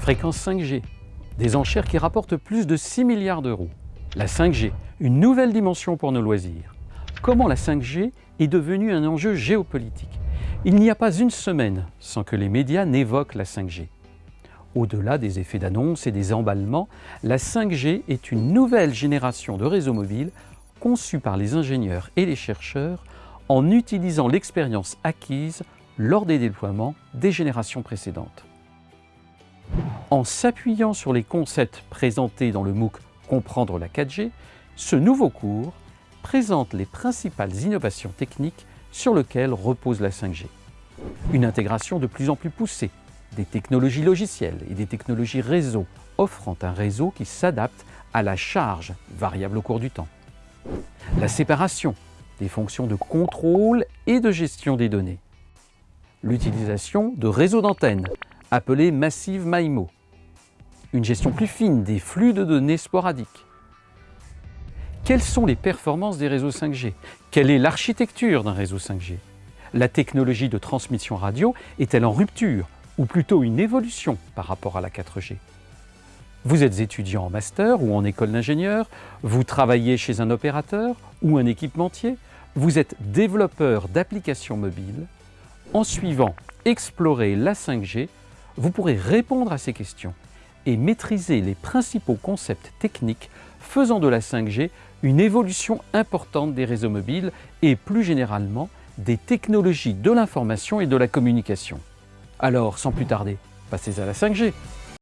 Fréquence 5G, des enchères qui rapportent plus de 6 milliards d'euros. La 5G, une nouvelle dimension pour nos loisirs. Comment la 5G est devenue un enjeu géopolitique? Il n'y a pas une semaine sans que les médias n'évoquent la 5G. Au-delà des effets d'annonce et des emballements, la 5G est une nouvelle génération de réseaux mobiles conçus par les ingénieurs et les chercheurs en utilisant l'expérience acquise lors des déploiements des générations précédentes. En s'appuyant sur les concepts présentés dans le MOOC Comprendre la 4G, ce nouveau cours présente les principales innovations techniques sur lesquelles repose la 5G. Une intégration de plus en plus poussée des technologies logicielles et des technologies réseau, offrant un réseau qui s'adapte à la charge variable au cours du temps. La séparation des fonctions de contrôle et de gestion des données. L'utilisation de réseaux d'antennes, appelés Massive MIMO. Une gestion plus fine des flux de données sporadiques. Quelles sont les performances des réseaux 5G Quelle est l'architecture d'un réseau 5G La technologie de transmission radio est-elle en rupture ou plutôt une évolution par rapport à la 4G. Vous êtes étudiant en master ou en école d'ingénieur, vous travaillez chez un opérateur ou un équipementier, vous êtes développeur d'applications mobiles? En suivant Explorer la 5G, vous pourrez répondre à ces questions et maîtriser les principaux concepts techniques faisant de la 5G une évolution importante des réseaux mobiles et plus généralement des technologies de l'information et de la communication. Alors, sans plus tarder, passez à la 5G